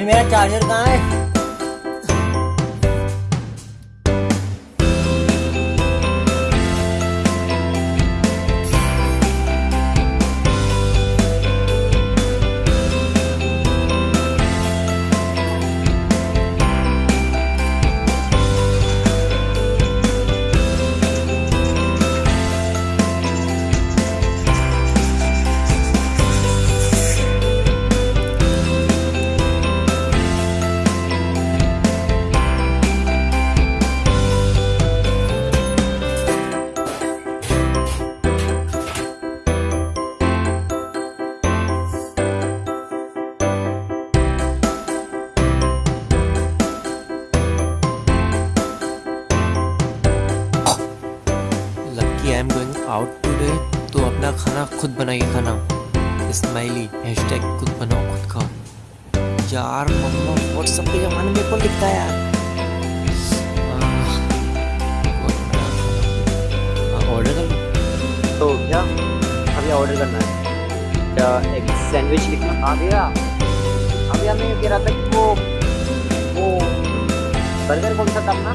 mmm chờ chưa cái. Am going out today तो अपना खाना खुद बनाइए खाना। स्माइली हैशटैग खुद बनाओ, खुद खाओ। यार, मम्मा व्हाट्सएप पे जमाने में कौन लिखता है यार। ऑर्डर कर तो क्या? अभी ऑर्डर करना है। क्या एक सैंडविच लिखना? हाँ भैया। हाँ भैया मैं कह रहा था कि वो वो बर्गर कौन सा था अपना?